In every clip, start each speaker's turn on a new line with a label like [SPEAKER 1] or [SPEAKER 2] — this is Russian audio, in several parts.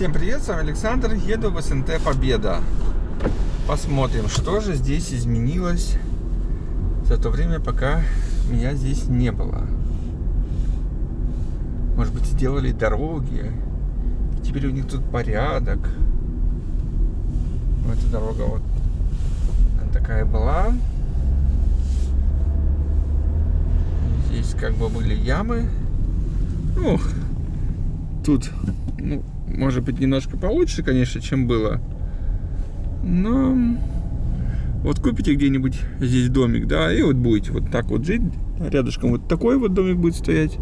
[SPEAKER 1] Всем привет, с вами Александр, еду в СНТ Победа. Посмотрим, что же здесь изменилось за то время, пока меня здесь не было. Может быть, сделали дороги, и теперь у них тут порядок. Вот эта дорога вот такая была. Здесь как бы были ямы. Ну, тут, ну, может быть, немножко получше, конечно, чем было. Но вот купите где-нибудь здесь домик, да, и вот будете вот так вот жить. Рядышком вот такой вот домик будет стоять.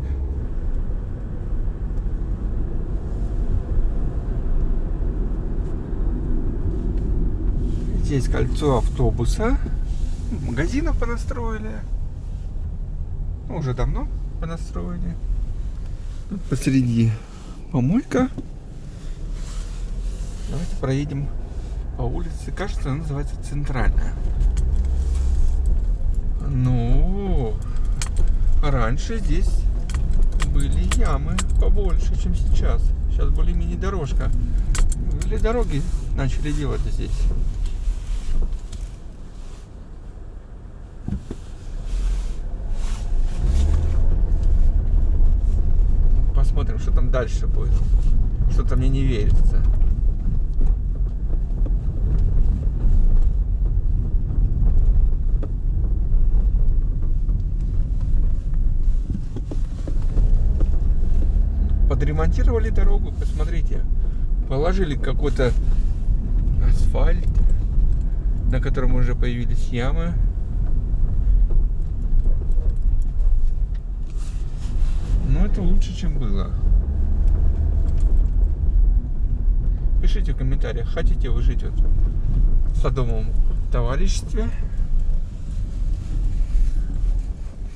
[SPEAKER 1] Здесь кольцо автобуса. Магазинов понастроили. Ну, уже давно понастроили. Посреди помойка. Давайте проедем по улице. Кажется, она называется Центральная. Ну, раньше здесь были ямы побольше, чем сейчас. Сейчас более-менее дорожка. Или дороги начали делать здесь. Посмотрим, что там дальше будет. Что-то мне не верится. подремонтировали дорогу, посмотрите. Положили какой-то асфальт, на котором уже появились ямы. Но это лучше, чем было. Пишите в комментариях, хотите вы жить вот в садовом товариществе.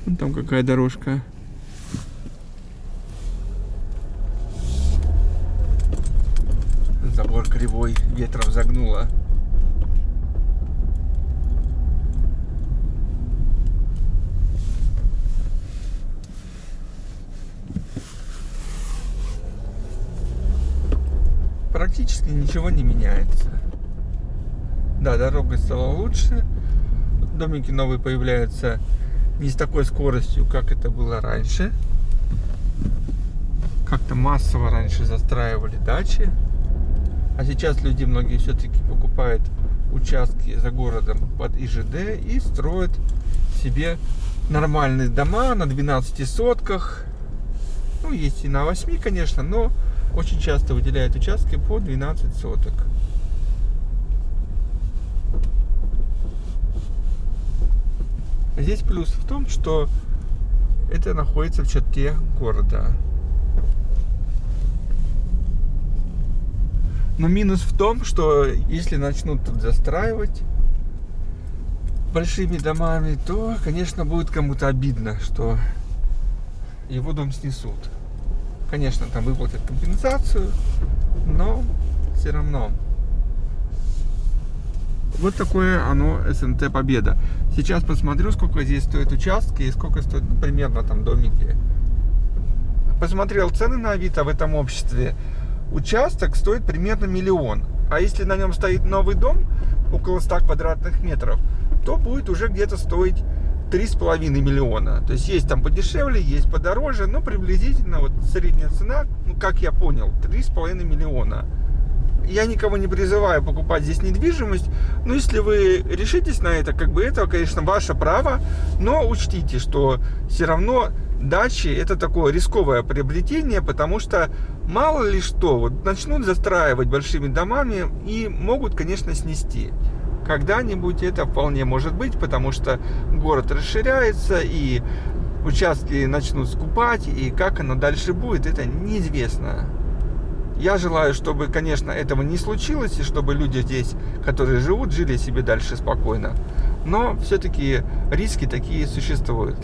[SPEAKER 1] Вон там какая дорожка. Забор кривой, ветром загнуло. Практически ничего не меняется. Да, дорога стала лучше. Домики новые появляются не с такой скоростью, как это было раньше. Как-то массово раньше застраивали дачи. А сейчас люди многие все-таки покупают участки за городом под ИЖД и строят себе нормальные дома на 12 сотках. Ну, есть и на 8, конечно, но очень часто выделяют участки по 12 соток. Здесь плюс в том, что это находится в черте города. Но минус в том, что если начнут тут застраивать большими домами, то, конечно, будет кому-то обидно, что его дом снесут. Конечно, там выплатят компенсацию, но все равно. Вот такое оно СНТ Победа. Сейчас посмотрю, сколько здесь стоят участки и сколько стоят ну, примерно там домики. Посмотрел цены на Авито в этом обществе участок стоит примерно миллион. А если на нем стоит новый дом, около 100 квадратных метров, то будет уже где-то стоить 3,5 миллиона. То есть есть там подешевле, есть подороже, но приблизительно вот средняя цена, ну как я понял, 3,5 миллиона. Я никого не призываю покупать здесь недвижимость, но если вы решитесь на это, как бы это, конечно, ваше право, но учтите, что все равно дачи это такое рисковое приобретение, потому что мало ли что, вот начнут застраивать большими домами и могут, конечно, снести. Когда-нибудь это вполне может быть, потому что город расширяется и участки начнут скупать, и как оно дальше будет, это неизвестно. Я желаю, чтобы, конечно, этого не случилось, и чтобы люди здесь, которые живут, жили себе дальше спокойно. Но все-таки риски такие существуют.